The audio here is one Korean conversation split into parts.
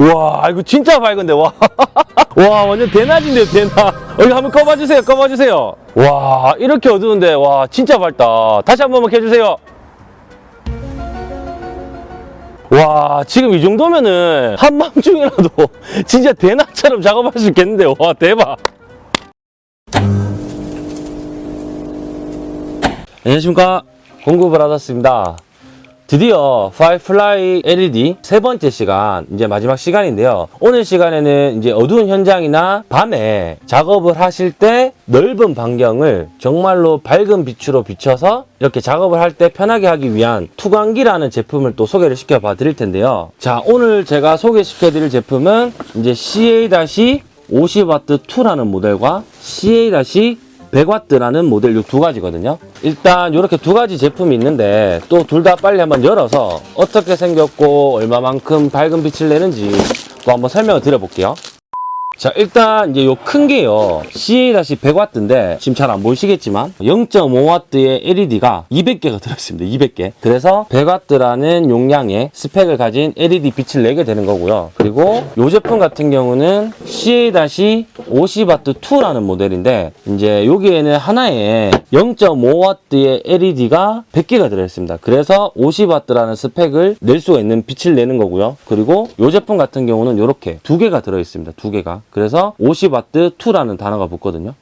와 이거 진짜 밝은데 와. 와 완전 대낮인데요 대낮. 여기 한번 꺼봐주세요 꺼봐주세요. 와 이렇게 어두운데 와 진짜 밝다. 다시 한 번만 켜주세요. 와 지금 이 정도면은 한밤중이라도 진짜 대낮처럼 작업할 수 있겠는데요. 와 대박. 안녕하십니까 받았습니다. 드디어 Firefly LED 세 번째 시간 이제 마지막 시간인데요. 오늘 시간에는 이제 어두운 현장이나 밤에 작업을 하실 때 넓은 반경을 정말로 밝은 빛으로 비춰서 이렇게 작업을 할 때 편하게 하기 위한 투광기라는 제품을 또 소개를 시켜 봐 드릴 텐데요. 자, 오늘 제가 소개시켜 드릴 제품은 이제 CA-50W2라는 모델과 CA- 100W라는 모델 이 두 가지거든요. 일단 이렇게 두 가지 제품이 있는데 또 둘 다 빨리 한번 열어서 어떻게 생겼고 얼마만큼 밝은 빛을 내는지 또 한번 설명을 드려볼게요. 자 일단 이제 요 큰 게요. CA-100W인데 지금 잘 안 보이시겠지만 0.5W의 LED가 200개가 들어있습니다. 200개. 그래서 100W라는 용량의 스펙을 가진 LED 빛을 내게 되는 거고요. 그리고 이 제품 같은 경우는 CA-50W2라는 모델인데 이제 여기에는 하나에 0.5W의 LED가 100개가 들어있습니다. 그래서 50W라는 스펙을 낼 수가 있는 빛을 내는 거고요. 그리고 이 제품 같은 경우는 이렇게 두 개가 들어있습니다. 두 개가 그래서 50W2라는 단어가 붙거든요.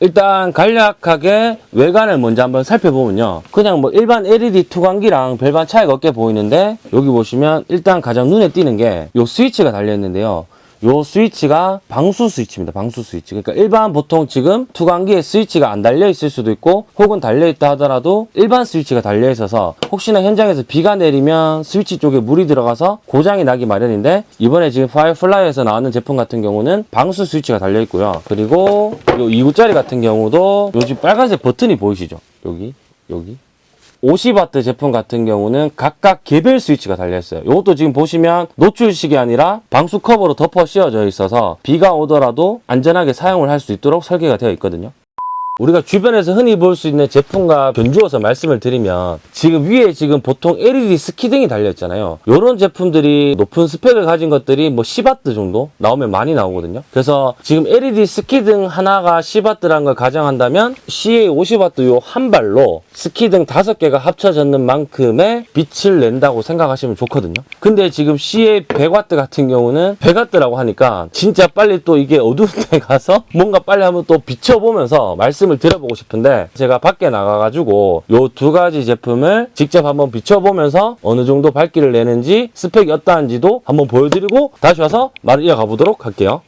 일단 간략하게 외관을 먼저 한번 살펴보면요. 그냥 뭐 일반 LED 투광기랑 별반 차이가 없게 보이는데 여기 보시면 일단 가장 눈에 띄는 게 이 스위치가 달려 있는데요. 요 스위치가 방수 스위치입니다. 방수 스위치. 그러니까 일반 보통 지금 투광기에 스위치가 안 달려 있을 수도 있고 혹은 달려 있다 하더라도 일반 스위치가 달려 있어서 혹시나 현장에서 비가 내리면 스위치 쪽에 물이 들어가서 고장이 나기 마련인데 이번에 지금 Firefly에서 나왔는 제품 같은 경우는 방수 스위치가 달려 있고요. 그리고 요 2구짜리 같은 경우도 요즘 빨간색 버튼이 보이시죠? 여기 여기 50W 제품 같은 경우는 각각 개별 스위치가 달려있어요. 이것도 지금 보시면 노출식이 아니라 방수 커버로 덮어 씌워져 있어서 비가 오더라도 안전하게 사용을 할 수 있도록 설계가 되어 있거든요. 우리가 주변에서 흔히 볼 수 있는 제품과 견주어서 말씀을 드리면 지금 위에 지금 보통 LED 스키등이 달려있잖아요. 이런 제품들이 높은 스펙을 가진 것들이 뭐 10W 정도 나오면 많이 나오거든요. 그래서 지금 LED 스키등 하나가 10W라는 걸 가정한다면 CA 50W 요 한 발로 스키등 다섯 개가 합쳐졌는 만큼의 빛을 낸다고 생각하시면 좋거든요. 근데 지금 CA 100W 같은 경우는 100W라고 하니까 진짜 빨리 또 이게 어두운 데 가서 뭔가 빨리 한번 또 비춰보면서 말씀 을 드려보고 싶은데 제가 밖에 나가가지고 요 두 가지 제품을 직접 한번 비춰보면서 어느 정도 밝기를 내는지 스펙이 어떠한지도 한번 보여드리고 다시 와서 말을 이어가 보도록 할게요.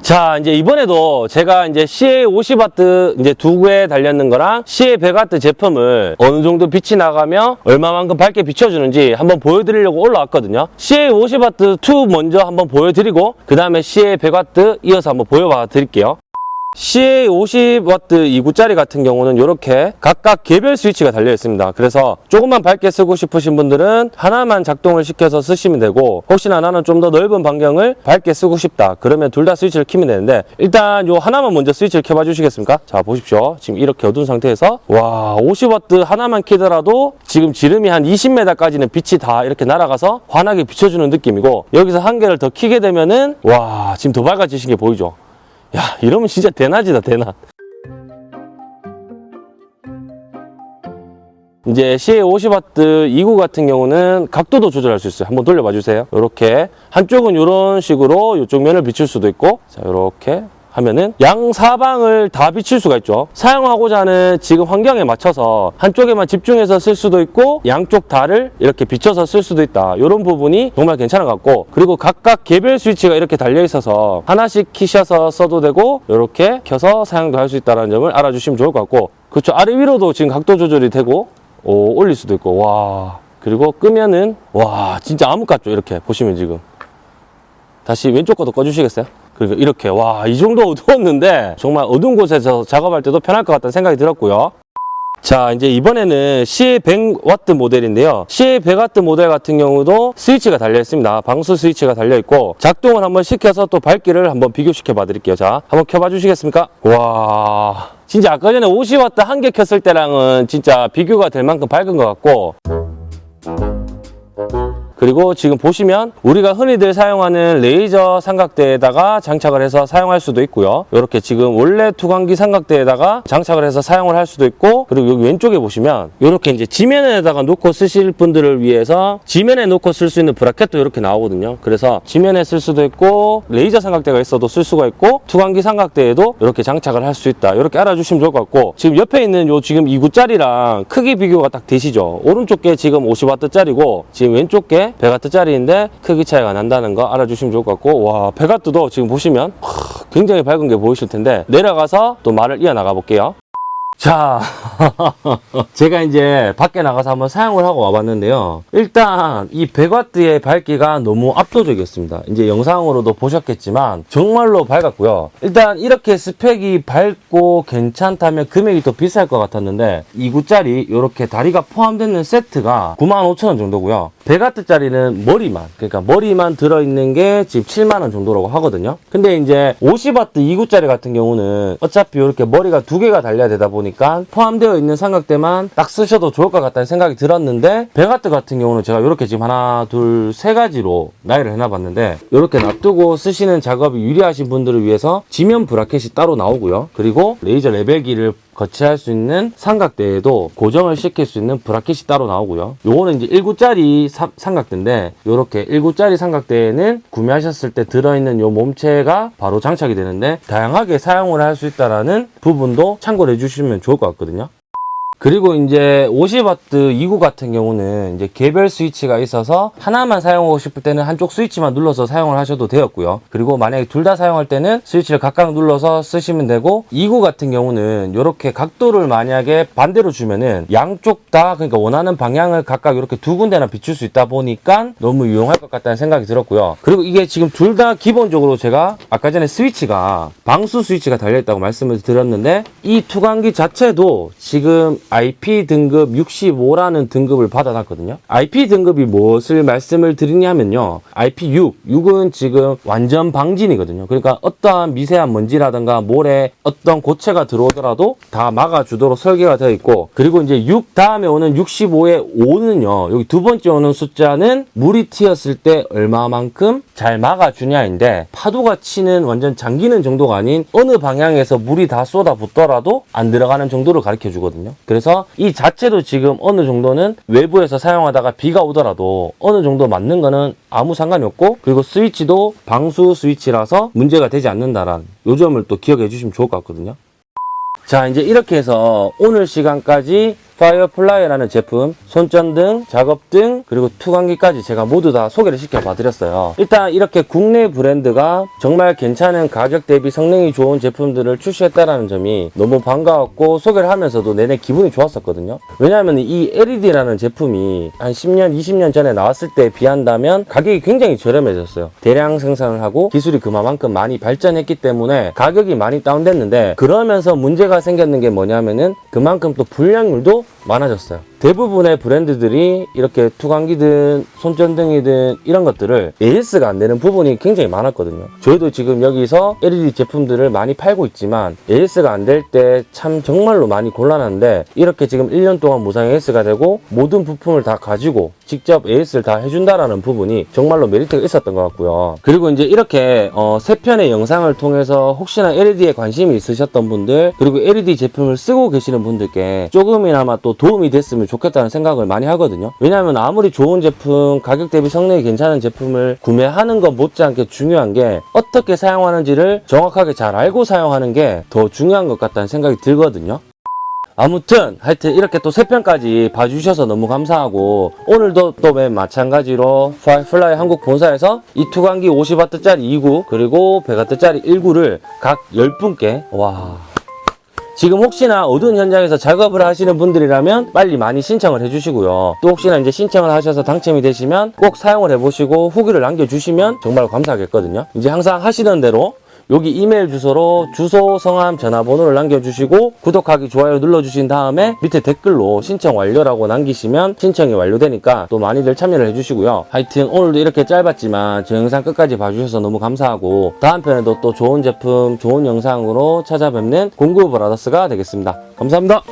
자, 이제 이번에도 제가 이제 CA 50W 이제 두 개 달렸는 거랑 CA 100W 제품을 어느 정도 빛이 나가며 얼마만큼 밝게 비춰주는지 한번 보여드리려고 올라왔거든요. CA 50W 2 먼저 한번 보여드리고 그 다음에 CA 100W 이어서 한번 보여봐 드릴게요. CA 50W 2구짜리 같은 경우는 이렇게 각각 개별 스위치가 달려 있습니다. 그래서 조금만 밝게 쓰고 싶으신 분들은 하나만 작동을 시켜서 쓰시면 되고 혹시나 나는 좀 더 넓은 반경을 밝게 쓰고 싶다. 그러면 둘 다 스위치를 키면 되는데 일단 요 하나만 먼저 스위치를 켜봐 주시겠습니까? 자 보십시오. 지금 이렇게 어두운 상태에서 와 50W 하나만 키더라도 지금 지름이 한 20m까지는 빛이 다 이렇게 날아가서 환하게 비춰주는 느낌이고 여기서 한 개를 더 키게 되면은 와 지금 더 밝아지신 게 보이죠? 야 이러면 진짜 대낮이다 대낮. 이제 CA 50W 2구 같은 경우는 각도도 조절할 수 있어요. 한번 돌려봐 주세요. 이렇게. 한쪽은 이런 식으로 이쪽 면을 비출 수도 있고. 자 이렇게 하면은 양 사방을 다 비칠 수가 있죠. 사용하고자 하는 지금 환경에 맞춰서 한쪽에만 집중해서 쓸 수도 있고 양쪽 다를 이렇게 비춰서 쓸 수도 있다. 이런 부분이 정말 괜찮은 것 같고 그리고 각각 개별 스위치가 이렇게 달려 있어서 하나씩 키셔서 써도 되고 이렇게 켜서 사용도 할 수 있다는 점을 알아주시면 좋을 것 같고 그렇죠. 아래 위로도 지금 각도 조절이 되고 오, 올릴 수도 있고 와. 그리고 끄면은 와 진짜 암흑 같죠. 이렇게 보시면 지금. 다시 왼쪽 것도 꺼주시겠어요? 그리고 이렇게 와 이 정도 어두웠는데 정말 어두운 곳에서 작업할 때도 편할 것 같다는 생각이 들었고요. 자 이제 이번에는 CA 100W 모델인데요. CA 100W 모델 같은 경우도 스위치가 달려 있습니다. 방수 스위치가 달려 있고 작동을 한번 시켜서 또 밝기를 한번 비교시켜 봐 드릴게요. 자 한번 켜봐 주시겠습니까? 와 진짜 아까 전에 50W 한 개 켰을 때랑은 진짜 비교가 될 만큼 밝은 것 같고 그리고 지금 보시면 우리가 흔히들 사용하는 레이저 삼각대에다가 장착을 해서 사용할 수도 있고요. 이렇게 지금 원래 투광기 삼각대에다가 장착을 해서 사용을 할 수도 있고 그리고 여기 왼쪽에 보시면 이렇게 이제 지면에다가 놓고 쓰실 분들을 위해서 지면에 놓고 쓸 수 있는 bracket도 이렇게 나오거든요. 그래서 지면에 쓸 수도 있고 레이저 삼각대가 있어도 쓸 수가 있고 투광기 삼각대에도 이렇게 장착을 할 수 있다. 이렇게 알아주시면 좋을 것 같고 지금 옆에 있는 요 지금 2구짜리랑 크기 비교가 딱 되시죠? 오른쪽 게 지금 50W짜리고 지금 왼쪽 게 100W짜리인데 크기 차이가 난다는 거 알아주시면 좋을 것 같고 와 100W도 지금 보시면 하, 굉장히 밝은 게 보이실 텐데 내려가서 또 말을 이어나가 볼게요. 자, 제가 이제 밖에 나가서 한번 사용을 하고 와봤는데요. 일단 이 100W의 밝기가 너무 압도적이었습니다. 이제 영상으로도 보셨겠지만 정말로 밝았고요. 일단 이렇게 스펙이 밝고 괜찮다면 금액이 더 비쌀 것 같았는데 2구짜리 이렇게 다리가 포함되는 세트가 95,000원 정도고요. 100W짜리는 머리만, 그러니까 머리만 들어있는 게 지금 7만원 정도라고 하거든요. 근데 이제 50W 2구짜리 같은 경우는 어차피 이렇게 머리가 두 개가 달려야 되다 보니 까 포함되어 있는 삼각대만 딱 쓰셔도 좋을 것 같다는 생각이 들었는데 100W 같은 경우는 제가 이렇게 지금 하나, 둘, 세 가지로 나열을 해놔봤는데 이렇게 놔두고 쓰시는 작업이 유리하신 분들을 위해서 지면 브라켓이 따로 나오고요. 그리고 레이저 레벨기를 거치할 수 있는 삼각대에도 고정을 시킬 수 있는 브라켓이 따로 나오고요. 요거는 이제 1구짜리 삼각대인데 요렇게 1구짜리 삼각대에는 구매하셨을 때 들어있는 요 몸체가 바로 장착이 되는데 다양하게 사용을 할 수 있다라는 부분도 참고를 해주시면 좋을 것 같거든요. 그리고 이제 50W 2구 같은 경우는 이제 개별 스위치가 있어서 하나만 사용하고 싶을 때는 한쪽 스위치만 눌러서 사용을 하셔도 되었고요. 그리고 만약에 둘 다 사용할 때는 스위치를 각각 눌러서 쓰시면 되고 2구 같은 경우는 이렇게 각도를 만약에 반대로 주면은 양쪽 다 그러니까 원하는 방향을 각각 이렇게 두 군데나 비출 수 있다 보니까 너무 유용할 것 같다는 생각이 들었고요. 그리고 이게 지금 둘 다 기본적으로 제가 아까 전에 스위치가 방수 스위치가 달려있다고 말씀을 드렸는데 이 투광기 자체도 지금 IP 등급 65라는 등급을 받아놨거든요. IP 등급이 무엇을 말씀을 드리냐면요. IP 6, 6은 지금 완전 방진이거든요. 그러니까 어떠한 미세한 먼지라든가 모래, 어떤 고체가 들어오더라도 다 막아주도록 설계가 되어 있고 그리고 이제 6 다음에 오는 65의 5는요. 여기 두 번째 오는 숫자는 물이 튀었을 때 얼마만큼 잘 막아주냐인데 파도가 치는 완전 잠기는 정도가 아닌 어느 방향에서 물이 다 쏟아붓더라도 안 들어가는 정도를 가르쳐 주거든요. 그래서 이 자체도 지금 어느 정도는 외부에서 사용하다가 비가 오더라도 어느 정도 맞는 거는 아무 상관이 없고 그리고 스위치도 방수 스위치라서 문제가 되지 않는다라는 요 점을 또 기억해 주시면 좋을 것 같거든요. 자 이제 이렇게 해서 오늘 시간까지 Firefly라는 제품, 손전등, 작업등, 그리고 투광기까지 제가 모두 다 소개를 시켜봐 드렸어요. 일단 이렇게 국내 브랜드가 정말 괜찮은 가격 대비 성능이 좋은 제품들을 출시했다는 점이 너무 반가웠고 소개를 하면서도 내내 기분이 좋았었거든요. 왜냐하면 이 LED라는 제품이 한 10년, 20년 전에 나왔을 때에 비한다면 가격이 굉장히 저렴해졌어요. 대량 생산을 하고 기술이 그만큼 많이 발전했기 때문에 가격이 많이 다운됐는데 그러면서 문제가 생겼는 게 뭐냐면은 그만큼 또 불량률도 많아졌어요. 대부분의 브랜드들이 이렇게 투광기든 손전등이든 이런 것들을 AS가 안 되는 부분이 굉장히 많았거든요. 저희도 지금 여기서 LED 제품들을 많이 팔고 있지만 AS가 안 될 때 참 정말로 많이 곤란한데 이렇게 지금 1년 동안 무상 AS가 되고 모든 부품을 다 가지고 직접 AS를 다 해준다라는 부분이 정말로 메리트가 있었던 것 같고요. 그리고 이제 이렇게 어, 세 편의 영상을 통해서 혹시나 LED에 관심이 있으셨던 분들 그리고 LED 제품을 쓰고 계시는 분들께 조금이나마 또 도움이 됐으면 좋겠다는 생각을 많이 하거든요. 왜냐하면 아무리 좋은 제품, 가격 대비 성능이 괜찮은 제품을 구매하는 것 못지않게 중요한 게 어떻게 사용하는지를 정확하게 잘 알고 사용하는 게 더 중요한 것 같다는 생각이 들거든요. 아무튼 하여튼 이렇게 또 세 편까지 봐주셔서 너무 감사하고 오늘도 또 맨 마찬가지로 Firefly 한국 본사에서 이 투광기 50W짜리 2구 그리고 100W짜리 1구를 각 10분께 와 지금 혹시나 어두운 현장에서 작업을 하시는 분들이라면 빨리 많이 신청을 해주시고요. 또 혹시나 이제 신청을 하셔서 당첨이 되시면 꼭 사용을 해보시고 후기를 남겨주시면 정말 감사하겠거든요. 이제 항상 하시던 대로 여기 이메일 주소로 주소, 성함, 전화번호를 남겨주시고 구독하기, 좋아요 눌러주신 다음에 밑에 댓글로 신청 완료라고 남기시면 신청이 완료되니까 또 많이들 참여를 해주시고요. 하여튼 오늘도 이렇게 짧았지만 저 영상 끝까지 봐주셔서 너무 감사하고 다음 편에도 또 좋은 제품, 좋은 영상으로 찾아뵙는 공구 브라더스가 되겠습니다. 감사합니다.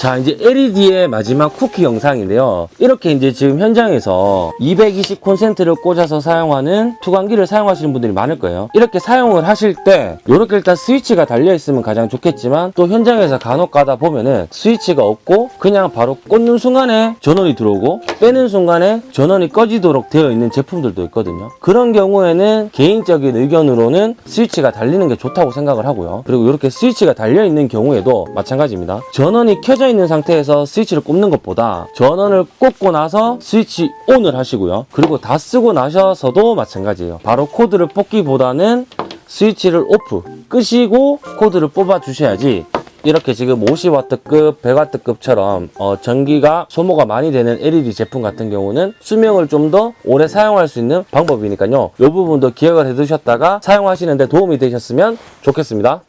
자, 이제 LED의 마지막 쿠키 영상인데요. 이렇게 이제 지금 현장에서 220 콘센트를 꽂아서 사용하는 투광기를 사용하시는 분들이 많을 거예요. 이렇게 사용을 하실 때, 이렇게 일단 스위치가 달려있으면 가장 좋겠지만, 또 현장에서 간혹 가다 보면은 스위치가 없고, 그냥 바로 꽂는 순간에 전원이 들어오고, 빼는 순간에 전원이 꺼지도록 되어 있는 제품들도 있거든요. 그런 경우에는 개인적인 의견으로는 스위치가 달리는 게 좋다고 생각을 하고요. 그리고 이렇게 스위치가 달려있는 경우에도 마찬가지입니다. 전원이 켜져 있는 상태에서 스위치를 꼽는 것보다 전원을 꽂고 나서 스위치 ON을 하시고요. 그리고 다 쓰고 나셔서도 마찬가지예요. 바로 코드를 뽑기보다는 스위치를 오프 끄시고 코드를 뽑아 주셔야지 이렇게 지금 50W급, 100W급처럼 어, 전기가 소모가 많이 되는 LED 제품 같은 경우는 수명을 좀 더 오래 사용할 수 있는 방법이니까요. 이 부분도 기억을 해 두셨다가 사용하시는데 도움이 되셨으면 좋겠습니다.